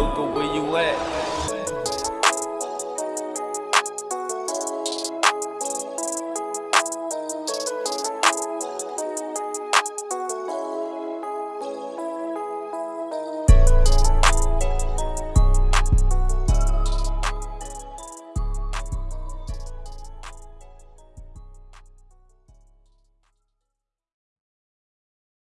Luca, where you at?